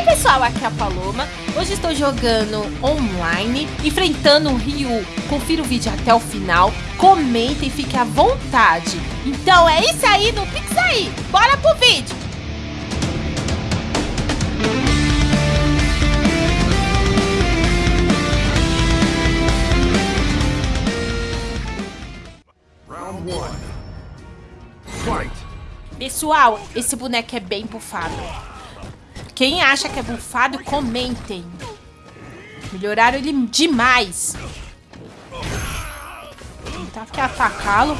Ei pessoal, aqui é a Paloma. Hoje estou jogando online, enfrentando o Ryu. Confira o vídeo até o final, comenta e fique à vontade. Então é isso aí, no Pix aí. Bora pro vídeo. Round one. Fight. Pessoal, esse boneco é bem bufado. Quem acha que é bufado, comentem. Melhoraram ele demais. Tentar aqui atacá-lo.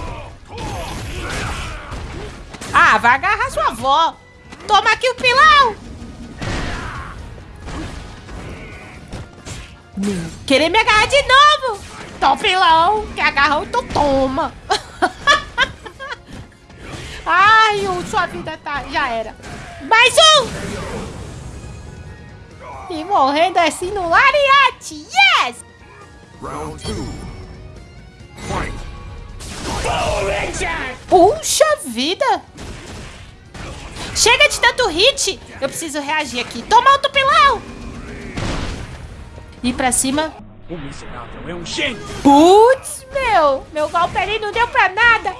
Ah, vai agarrar sua avó. Toma aqui o pilão. Querer me agarrar de novo. Toma o pilão. Que agarrou, então toma. Ai, sua vida tá, já era. Mais um! E morrendo assim no lariate. Yes! Round two. Fight. Puxa vida! Chega de tanto hit! Eu preciso reagir aqui. Toma outro pilão! E pra cima. O miserável é um gênio! Putz, meu! Meu golpe ali não deu pra nada!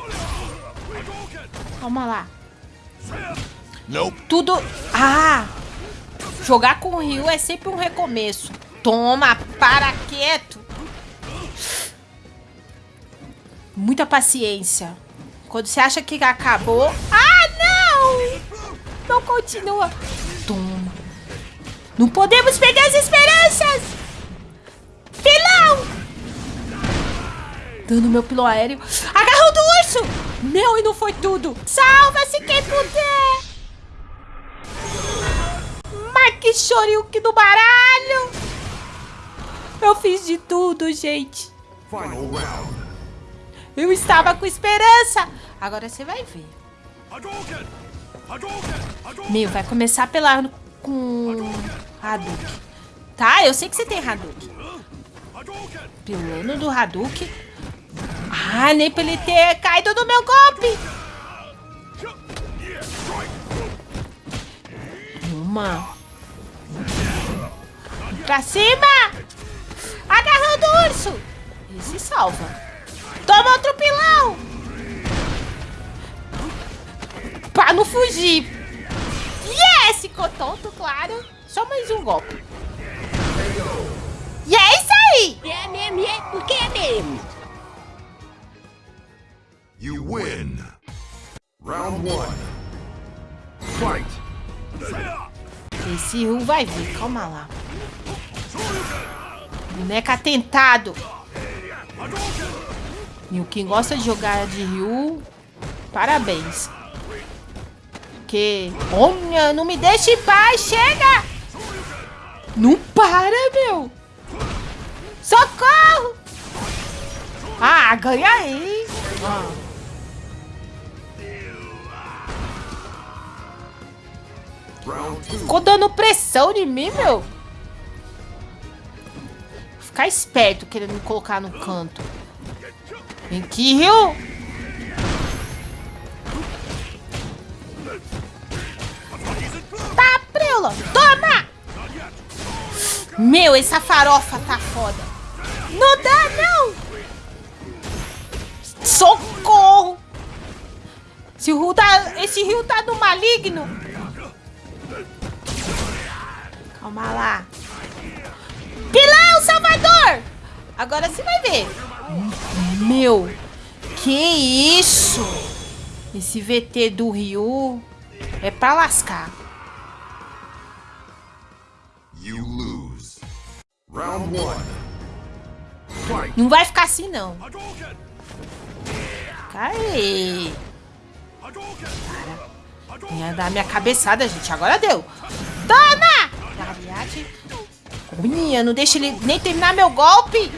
Calma lá. Nope. Tudo... Ah! Jogar com o Ryu é sempre um recomeço. Toma, para quieto. Muita paciência. Quando você acha que acabou... Ah, não! Não continua. Toma. Não podemos perder as esperanças! Pilão! Dando meu pilão aéreo. Agarrou do urso! Meu, e não foi tudo. Salva-se quem puder! Mas que do baralho! Eu fiz de tudo, gente. Final round. Eu estava com esperança. Agora você vai ver. Meu, vai começar pela com Hadouken. Tá, eu sei que você tem Hadouken. Pilano do Hadouken. Ah, nem pra ele ter caído no meu golpe. Uma. Pra cima! Agarrando o urso! Ele se salva. Toma outro pilão! Pra não fugir. Yes! Ficou tonto, claro. Só mais um golpe. E é isso aí! É mesmo, é porque é mesmo. You win. Round one. Fight. Esse Ryu vai vir, calma lá. Boneca atentado. E o quem gosta de jogar de Ryu, parabéns. Porque, olha, não me deixe em paz, chega! Não para, meu! Socorro! Ah, ganha aí! Ah. Ficou dando pressão em mim, meu. Ficar esperto querendo me colocar no canto. Vem aqui, Rio. Tá, prela. Toma! Meu, essa farofa tá foda. Não dá, não. Socorro. Esse rio tá, esse rio tá no maligno. Calma lá. Pilão, Salvador! Agora você vai ver. Meu, que isso? Esse VT do Ryu é pra lascar. You lose. Round one. Fight. Não vai ficar assim, não. Caí. Ia dar minha cabeçada, gente. Agora deu. Toma! Lariate. Minha, não deixa ele nem terminar meu golpe.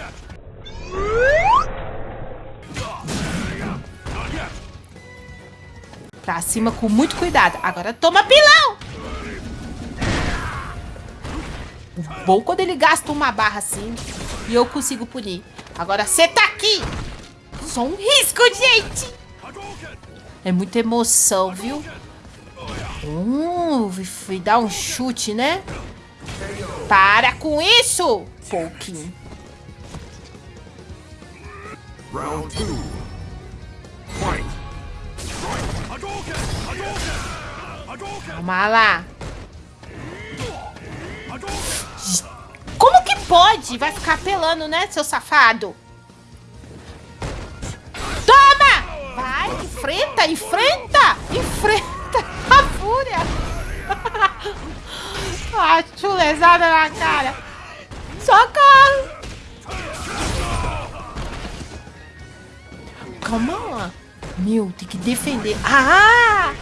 Pra cima com muito cuidado. Agora toma pilão. Bom quando ele gasta uma barra assim e eu consigo punir. Agora você tá aqui. Só um risco, gente. É muita emoção, viu? Hum, fui dar um chute, né? Para com isso, pouquinho. Round two. Fight. Calma lá. Como que pode? Vai ficar apelando, né, seu safado? Toma! Vai, enfrenta, enfrenta! Enfrenta a fúria! ah, chulezada na cara! Socorro! Calma lá. Meu, tem que defender. Ah!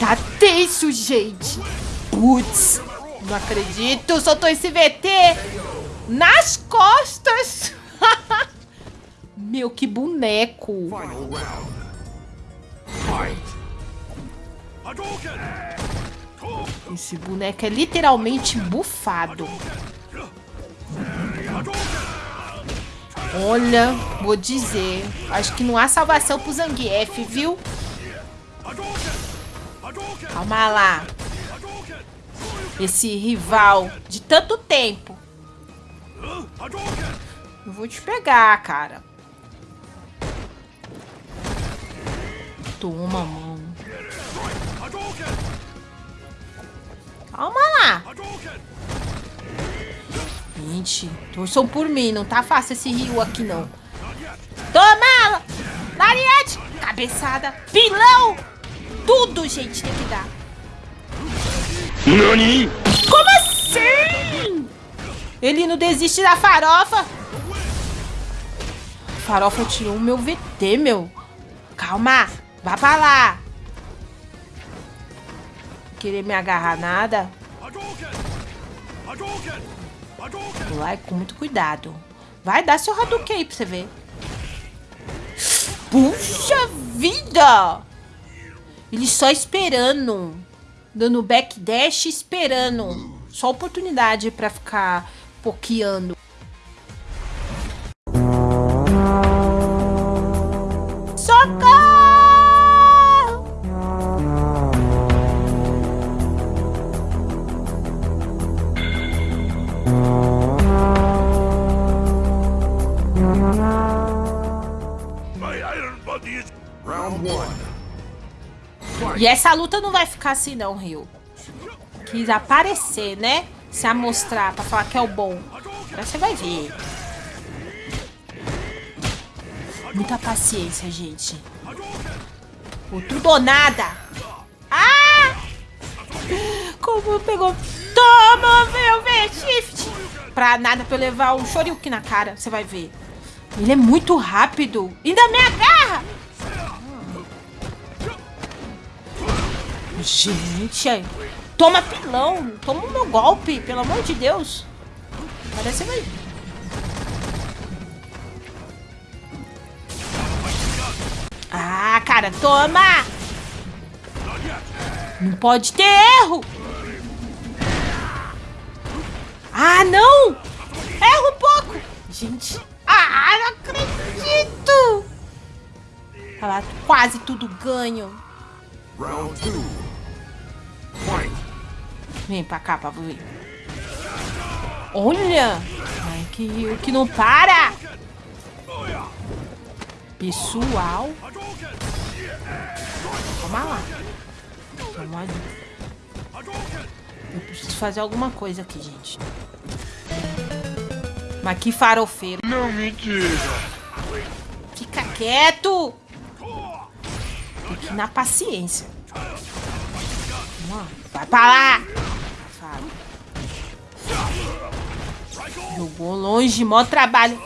Tá tenso, gente. Putz. Não acredito. Soltou esse VT nas costas. Meu, que boneco. Final round. Fight. Esse boneco é literalmente bufado. Olha, vou dizer. Acho que não há salvação pro Zangief, viu? Calma lá. Esse rival de tanto tempo. Eu vou te pegar, cara. Toma, mano. Calma lá. Gente, torçam por mim. Não tá fácil esse rio aqui, não. Toma! Lariete! Cabeçada! Pilão! Tudo, gente, tem que dar. NANI? Como assim? Ele não desiste da farofa? A farofa tirou o meu VT, meu. Calma. Vá pra lá. Querer me agarrar nada? E com muito cuidado. Vai dar seu Hadouken aí pra você ver. Puxa vida! Ele só esperando. Dando backdash esperando. Só oportunidade pra ficar pokeando. E essa luta não vai ficar assim não, Rio. Quis aparecer, né? Se amostrar pra falar que é o bom. Agora você vai ver. Muita paciência, gente. O tudo ou nada. Ah! Como pegou... Toma, meu V-Shift! Pra nada, pra eu levar um Shoryuken na cara. Você vai ver. Ele é muito rápido. Ainda me agarra! Gente, toma pilão. Toma o meu golpe, pelo amor de Deus. Parece vai. Ah, cara, toma! Não pode ter erro! Ah, não! Erro um pouco! Gente, ah, não acredito! Tá lá, quase tudo ganho. Round two. Vem pra cá ver. Olha! Ai, que, que não para! Pessoal. Calma lá. Calma ali. Eu preciso fazer alguma coisa aqui, gente. Mas que farofeiro. Não me diga. Fica quieto! Tem que ir na paciência. Vamos lá. Vai pra lá! Jogou longe, mó trabalho.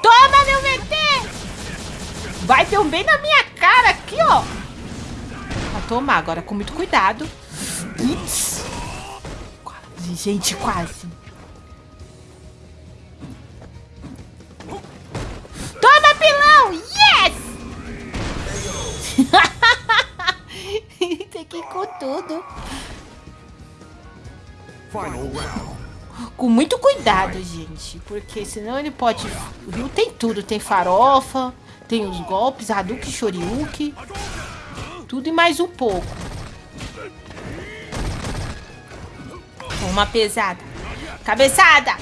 Toma, meu VT! Vai ter um bem na minha cara aqui, ó. Vai tomar agora com muito cuidado. Ups. Quase, gente, quase. Toma, pilão! Yes! Tem que ir com tudo. Final round. Com muito cuidado, gente. Porque senão ele pode... O Rio tem tudo. Tem farofa, tem os golpes, Hadouken, Shoryuken. Tudo e mais um pouco. Uma pesada. Cabeçada!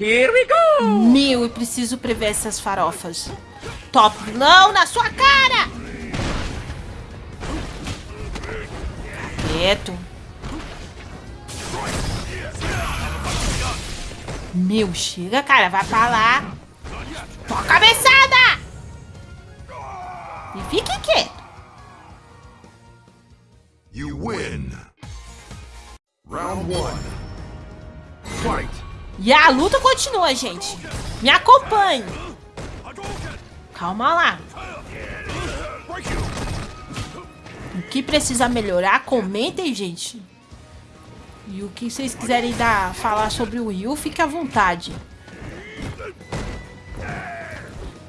Here we go! Meu, eu preciso prever essas farofas. Top vilão na sua cara! Quieto. Meu, chega, cara. Vai pra lá. Toma a cabeçada! E fique quieto. You win. Round one. Fight. E a luta continua, gente. Me acompanhe. Calma lá. O que precisa melhorar, comentem, gente. E o que vocês quiserem dar, falar sobre o Ryu, fique à vontade.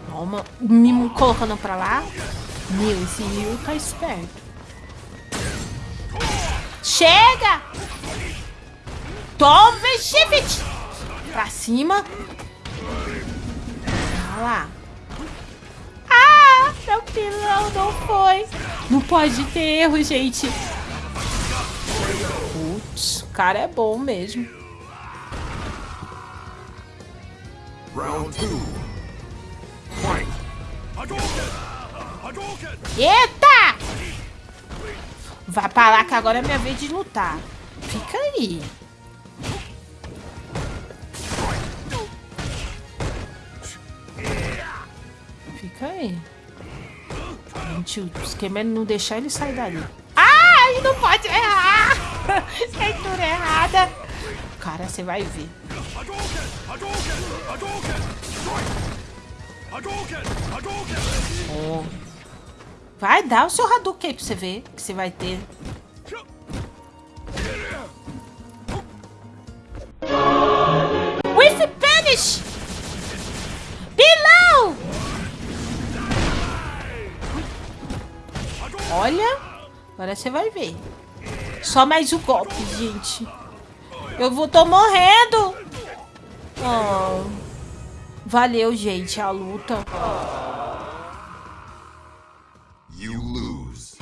Calma, o Mimo colocando pra lá. Meu, esse Ryu tá esperto. Chega! Toma, Shift! Pra cima. Olha lá. Ah, meu pilão não foi. Não pode ter erro, gente. Putz, o cara é bom mesmo. Round two. Eita! Vai pra lá que agora é minha vez de lutar. Fica aí. Fica aí. Gente, o esquema é não deixar ele sair dali. Ai, não pode errar! Leitura errada. Cara, você vai ver. Ó. Vai dar o seu Hadouken aí pra você ver que você vai ter. With Punish! Olha, agora você vai ver. Só mais um golpe, gente. Eu vou tô morrendo. Oh. Valeu, gente, a luta. You lose.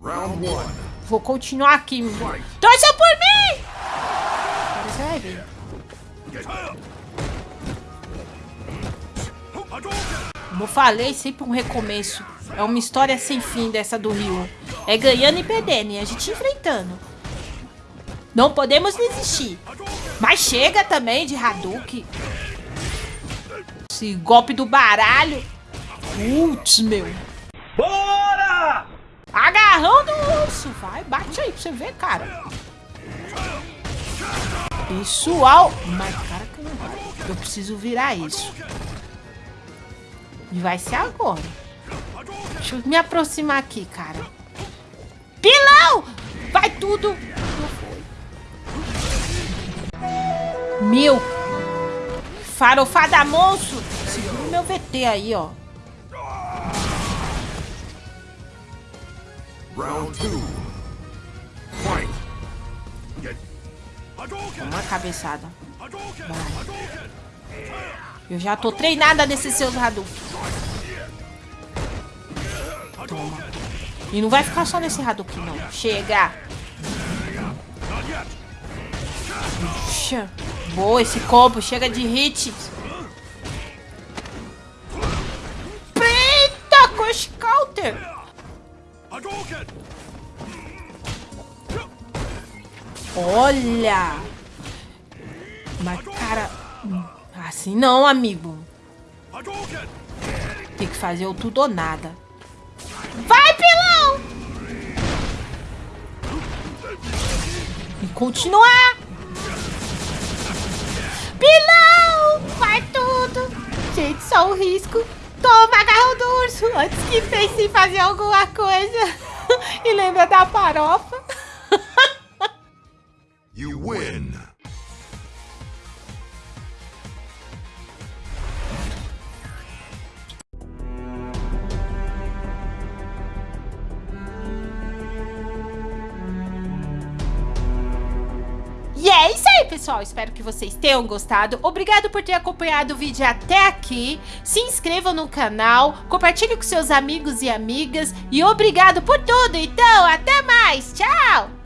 Round one. Vou continuar aqui. Torça por mim! Você vai ver. Como eu falei, sempre um recomeço. É uma história sem fim dessa do Rio. É ganhando e perdendo, e a gente enfrentando. Não podemos desistir. Mas chega também de Hadouken. Esse golpe do baralho. Putz, meu. Bora! Agarrão do urso. Vai, bate aí pra você ver, cara. Pessoal. Mas, cara. Eu preciso virar isso. E vai ser agora. Deixa eu me aproximar aqui, cara. Pilão! Vai tudo. Meu. Farofada monstro. Segura o meu VT aí, ó. Round. Uma cabeçada. Vai. Eu já tô treinada nesses seus Hadouken. Toma. E não vai ficar só nesse Hadouken, não. Chega. Puxa. Boa, esse combo. Chega de hit. Eita, Crush Counter. Olha. Mas, cara... Assim não, amigo. Tem que fazer o tudo ou nada. Continuar. Pilão! Vai tudo. Gente, só um risco. Toma, agarrão do urso. Antes que pense em fazer alguma coisa. e lembra da farofa. Pessoal, espero que vocês tenham gostado. Obrigado por ter acompanhado o vídeo até aqui. Se inscrevam no canal, compartilhe com seus amigos e amigas. E obrigado por tudo. Então, até mais. Tchau!